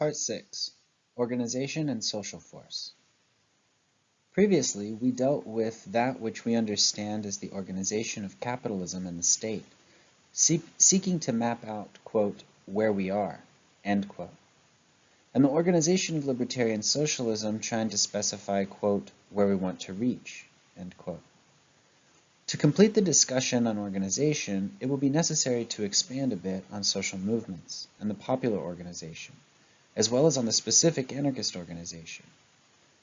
Part 6 Organization and Social Force. Previously, we dealt with that which we understand as the organization of capitalism and the state, seek, seeking to map out, quote, where we are, end quote, and the organization of libertarian socialism trying to specify, quote, where we want to reach, end quote. To complete the discussion on organization, it will be necessary to expand a bit on social movements and the popular organization, as well as on the specific anarchist organization.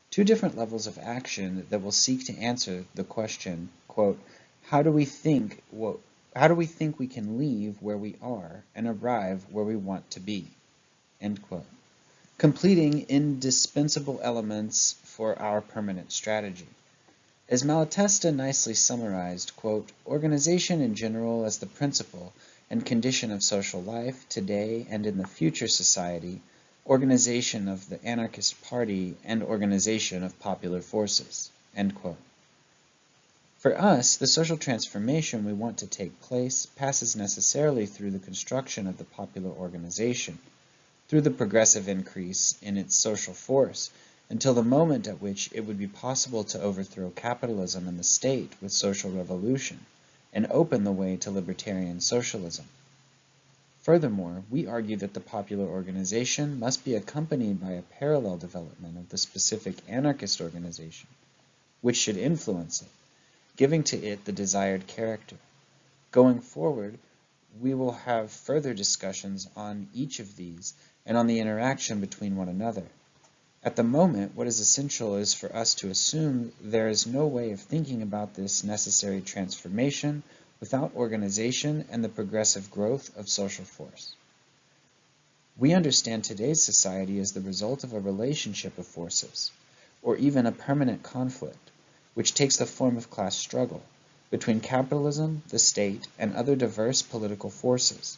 Two different levels of action that will seek to answer the question, quote, how do we think what how do we think we can leave where we are and arrive where we want to be? End quote. Completing indispensable elements for our permanent strategy. As Malatesta nicely summarized, quote, organization in general as the principle and condition of social life today and in the future society, organization of the anarchist party, and organization of popular forces. For us, the social transformation we want to take place passes necessarily through the construction of the popular organization, through the progressive increase in its social force, until the moment at which it would be possible to overthrow capitalism and the state with social revolution and open the way to libertarian socialism. Furthermore, we argue that the popular organization must be accompanied by a parallel development of the specific anarchist organization, which should influence it, giving to it the desired character. Going forward, we will have further discussions on each of these and on the interaction between one another. At the moment, what is essential is for us to assume there is no way of thinking about this necessary transformation without organization and the progressive growth of social force. We understand today's society as the result of a relationship of forces, or even a permanent conflict, which takes the form of class struggle between capitalism, the state, and other diverse political forces,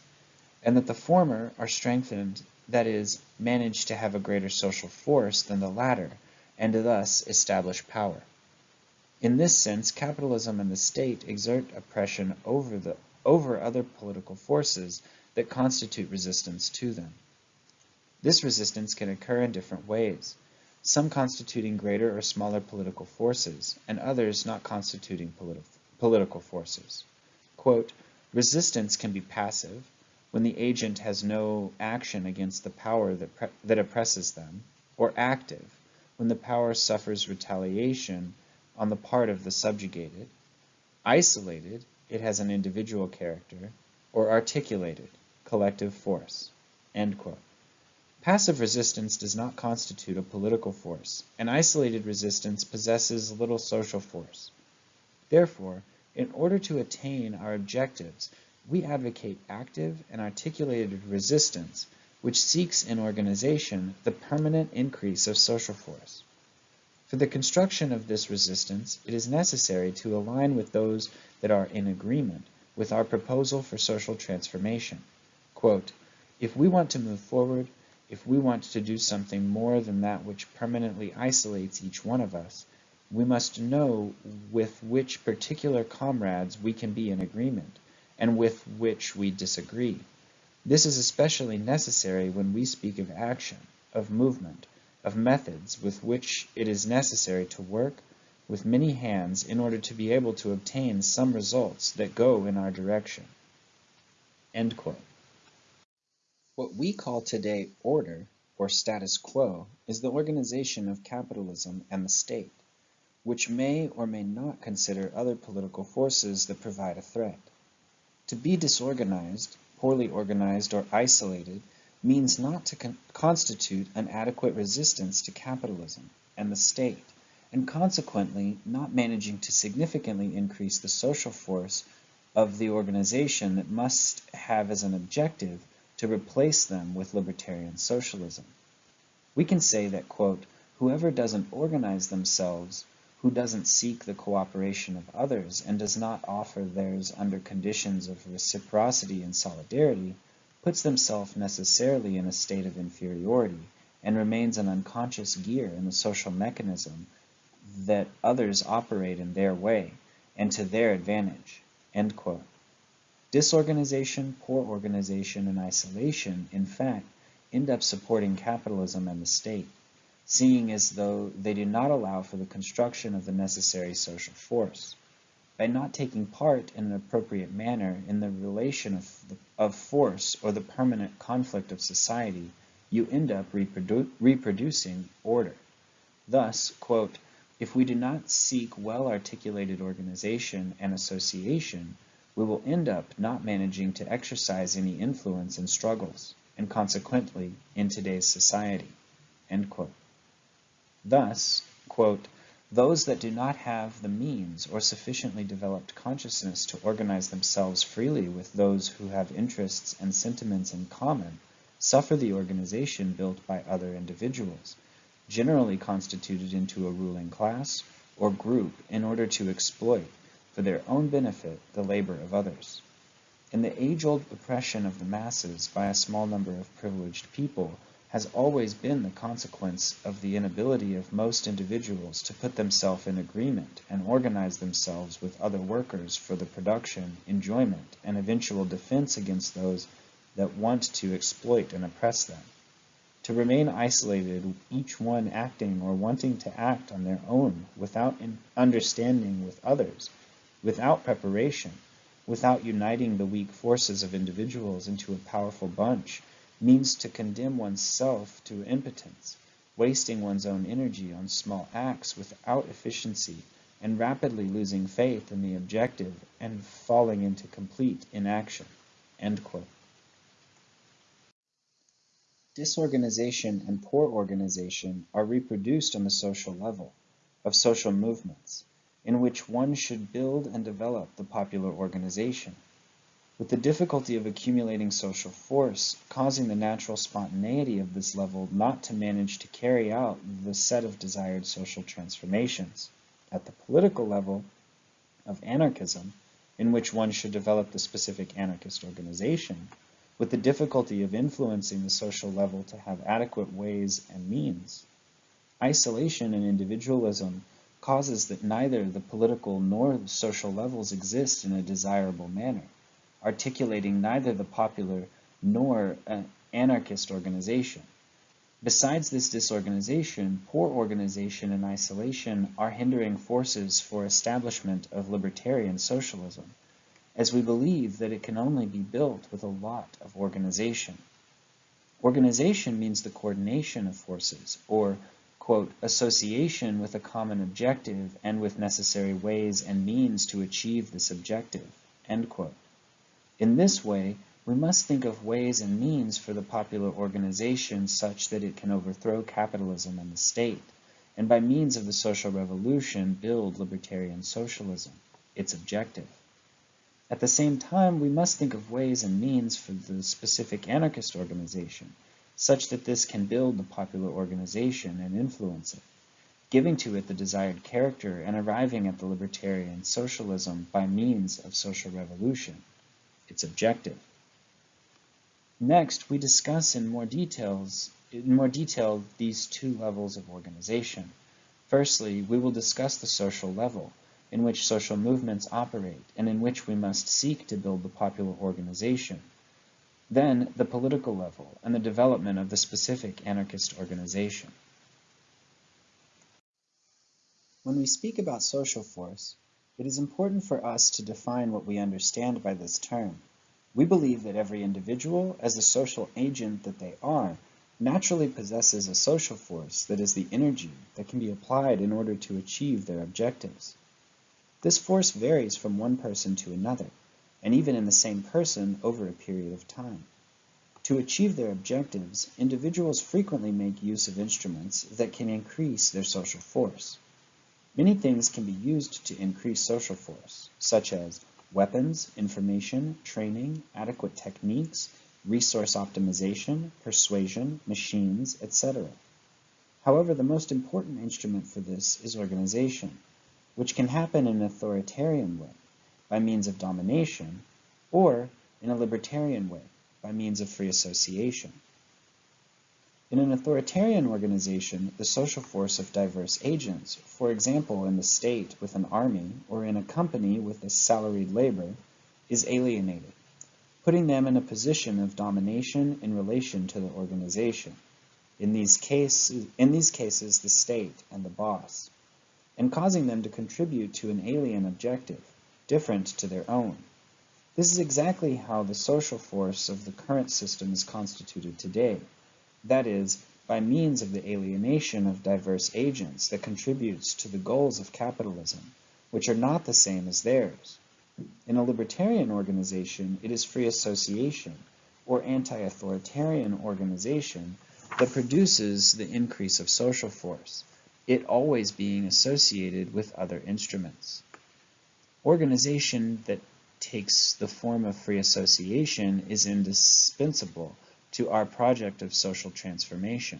and that the former are strengthened that is, manage to have a greater social force than the latter, and thus establish power. In this sense, capitalism and the state exert oppression over, the, over other political forces that constitute resistance to them. This resistance can occur in different ways, some constituting greater or smaller political forces, and others not constituting politi political forces. Quote, resistance can be passive, when the agent has no action against the power that, that oppresses them, or active, when the power suffers retaliation on the part of the subjugated, isolated, it has an individual character, or articulated, collective force. Passive resistance does not constitute a political force, and isolated resistance possesses little social force. Therefore, in order to attain our objectives, we advocate active and articulated resistance which seeks in organization the permanent increase of social force. For the construction of this resistance, it is necessary to align with those that are in agreement with our proposal for social transformation. Quote, if we want to move forward, if we want to do something more than that which permanently isolates each one of us, we must know with which particular comrades we can be in agreement, and with which we disagree. This is especially necessary when we speak of action, of movement, of methods with which it is necessary to work with many hands in order to be able to obtain some results that go in our direction. What we call today order, or status quo, is the organization of capitalism and the state, which may or may not consider other political forces that provide a threat. To be disorganized, poorly organized, or isolated means not to con constitute an adequate resistance to capitalism and the state, and consequently not managing to significantly increase the social force of the organization that must have as an objective to replace them with libertarian socialism. We can say that, quote, whoever doesn't organize themselves who doesn't seek the cooperation of others and does not offer theirs under conditions of reciprocity and solidarity, puts themselves necessarily in a state of inferiority and remains an unconscious gear in the social mechanism that others operate in their way and to their advantage. Disorganization, poor organization, and isolation, in fact, end up supporting capitalism and the state, seeing as though they do not allow for the construction of the necessary social force. By not taking part in an appropriate manner in the relation of, the, of force or the permanent conflict of society, you end up reprodu reproducing order. Thus, quote, if we do not seek well-articulated organization and association, we will end up not managing to exercise any influence in struggles, and consequently in today's society. Thus, quote, those that do not have the means or sufficiently developed consciousness to organize themselves freely with those who have interests and sentiments in common suffer the organization built by other individuals, generally constituted into a ruling class or group in order to exploit for their own benefit the labor of others. In the age-old oppression of the masses by a small number of privileged people has always been the consequence of the inability of most individuals to put themselves in agreement and organize themselves with other workers for the production, enjoyment, and eventual defense against those that want to exploit and oppress them. To remain isolated, each one acting or wanting to act on their own without understanding with others, without preparation, without uniting the weak forces of individuals into a powerful bunch, means to condemn oneself to impotence, wasting one's own energy on small acts without efficiency, and rapidly losing faith in the objective and falling into complete inaction. Disorganization and poor organization are reproduced on the social level of social movements in which one should build and develop the popular organization, with the difficulty of accumulating social force causing the natural spontaneity of this level not to manage to carry out the set of desired social transformations. At the political level of anarchism, in which one should develop the specific anarchist organization, with the difficulty of influencing the social level to have adequate ways and means. Isolation and individualism causes that neither the political nor the social levels exist in a desirable manner, articulating neither the popular nor an anarchist organization. Besides this disorganization, poor organization and isolation are hindering forces for establishment of libertarian socialism, as we believe that it can only be built with a lot of organization. Organization means the coordination of forces, or quote, association with a common objective and with necessary ways and means to achieve this objective, end quote. In this way, we must think of ways and means for the popular organization such that it can overthrow capitalism and the state, and by means of the social revolution build libertarian socialism, its objective. At the same time, we must think of ways and means for the specific anarchist organization, such that this can build the popular organization and influence it, giving to it the desired character and arriving at the libertarian socialism by means of social revolution, its objective. Next, we discuss in more details in more detail these two levels of organization. Firstly, we will discuss the social level, in which social movements operate and in which we must seek to build the popular organization, then the political level and the development of the specific anarchist organization. When we speak about social force, it is important for us to define what we understand by this term. We believe that every individual, as a social agent that they are, naturally possesses a social force that is the energy that can be applied in order to achieve their objectives. This force varies from one person to another, and even in the same person over a period of time. To achieve their objectives, individuals frequently make use of instruments that can increase their social force. Many things can be used to increase social force, such as weapons, information, training, adequate techniques, resource optimization, persuasion, machines, etc. However, the most important instrument for this is organization, which can happen in an authoritarian way, by means of domination, or in a libertarian way, by means of free association. In an authoritarian organization, the social force of diverse agents, for example in the state with an army or in a company with a salaried labor, is alienated. putting them in a position of domination in relation to the organization, in these, cases, in these cases the state and the boss, and causing them to contribute to an alien objective, different to their own. This is exactly how the social force of the current system is constituted today, that is, by means of the alienation of diverse agents that contributes to the goals of capitalism, which are not the same as theirs. In a libertarian organization, it is free association, or anti-authoritarian organization, that produces the increase of social force, it always being associated with other instruments. Organization that takes the form of free association is indispensable to our project of social transformation.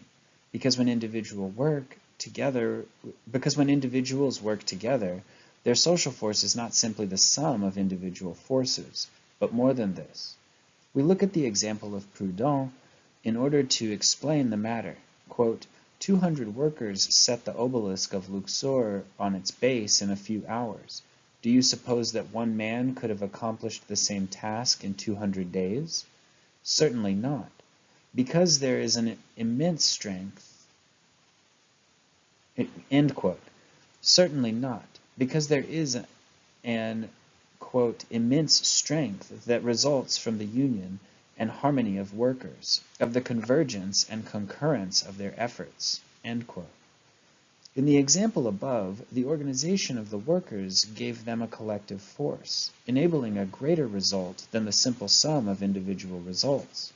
Because when individual work together, because when individuals work together, their social force is not simply the sum of individual forces, but more than this. We look at the example of Proudhon in order to explain the matter. Quote, 200 workers set the obelisk of Luxor on its base in a few hours. Do you suppose that one man could have accomplished the same task in 200 days? Certainly not. Because there is an immense strength. End quote. Certainly not. Because there is an, quote, immense strength that results from the union and harmony of workers, of the convergence and concurrence of their efforts. end quote. In the example above, the organization of the workers gave them a collective force, enabling a greater result than the simple sum of individual results.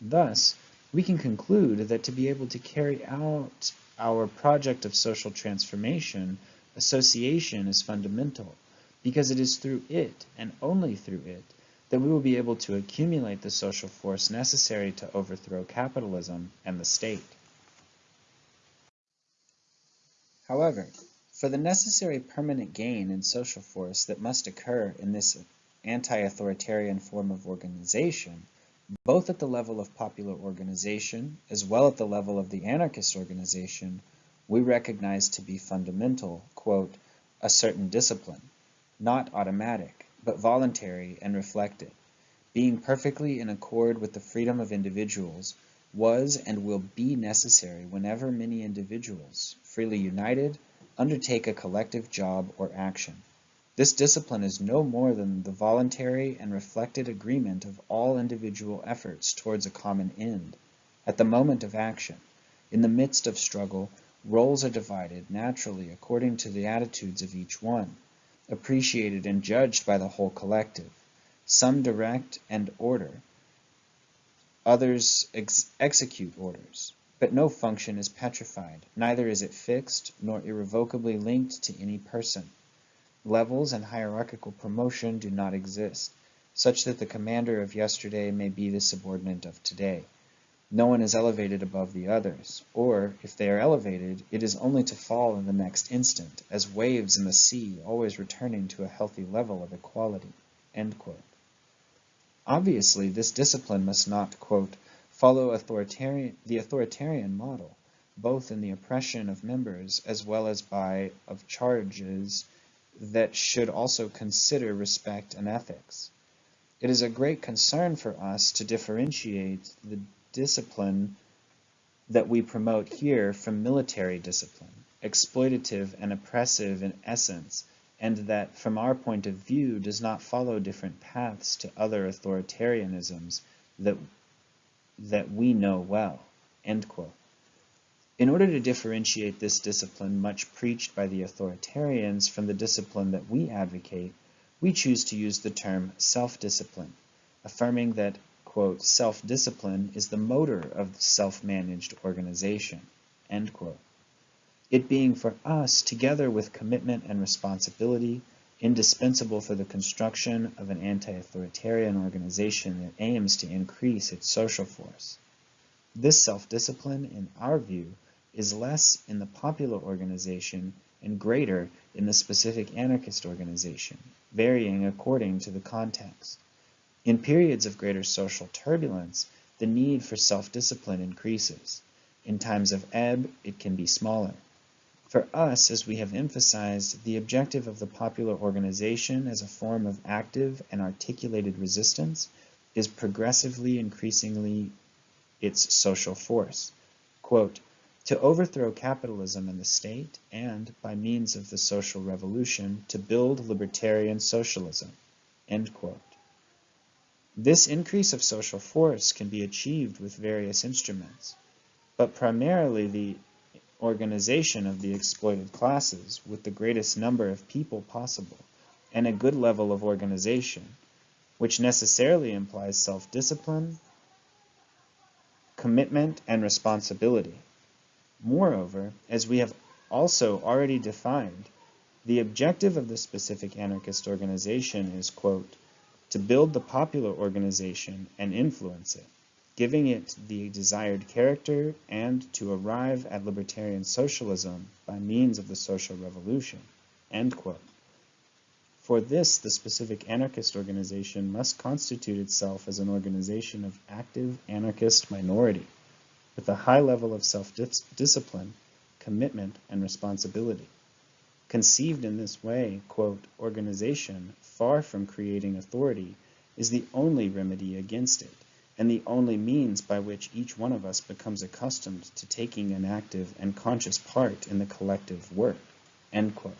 Thus, we can conclude that to be able to carry out our project of social transformation, association is fundamental, because it is through it, and only through it, that we will be able to accumulate the social force necessary to overthrow capitalism and the state. However, for the necessary permanent gain in social force that must occur in this anti-authoritarian form of organization, both at the level of popular organization as well at the level of the anarchist organization, we recognize to be fundamental, quote, a certain discipline, not automatic, but voluntary and reflected, being perfectly in accord with the freedom of individuals, was and will be necessary whenever many individuals, freely united, undertake a collective job or action. This discipline is no more than the voluntary and reflected agreement of all individual efforts towards a common end. At the moment of action, in the midst of struggle, roles are divided naturally according to the attitudes of each one appreciated and judged by the whole collective. Some direct and order, others ex execute orders. But no function is petrified, neither is it fixed nor irrevocably linked to any person. Levels and hierarchical promotion do not exist, such that the commander of yesterday may be the subordinate of today. No one is elevated above the others, or, if they are elevated, it is only to fall in the next instant, as waves in the sea always returning to a healthy level of equality." Obviously, this discipline must not quote, follow authoritarian, the authoritarian model, both in the oppression of members as well as by of charges that should also consider respect and ethics. It is a great concern for us to differentiate the discipline that we promote here from military discipline, exploitative and oppressive in essence, and that from our point of view does not follow different paths to other authoritarianisms that, that we know well. In order to differentiate this discipline much preached by the authoritarians from the discipline that we advocate, we choose to use the term self-discipline, affirming that quote, self-discipline is the motor of self-managed organization, end quote. It being for us, together with commitment and responsibility, indispensable for the construction of an anti-authoritarian organization that aims to increase its social force. This self-discipline, in our view, is less in the popular organization and greater in the specific anarchist organization, varying according to the context. In periods of greater social turbulence, the need for self-discipline increases. In times of ebb, it can be smaller. For us, as we have emphasized, the objective of the popular organization as a form of active and articulated resistance is progressively increasingly its social force. Quote, to overthrow capitalism and the state, and, by means of the social revolution, to build libertarian socialism. This increase of social force can be achieved with various instruments, but primarily the organization of the exploited classes with the greatest number of people possible, and a good level of organization, which necessarily implies self-discipline, commitment, and responsibility. Moreover, as we have also already defined, the objective of the specific anarchist organization is, quote, to build the popular organization and influence it, giving it the desired character and to arrive at libertarian socialism by means of the social revolution, end quote. For this, the specific anarchist organization must constitute itself as an organization of active anarchist minority with a high level of self-discipline, commitment, and responsibility. Conceived in this way, quote, organization, far from creating authority, is the only remedy against it, and the only means by which each one of us becomes accustomed to taking an active and conscious part in the collective work, end quote.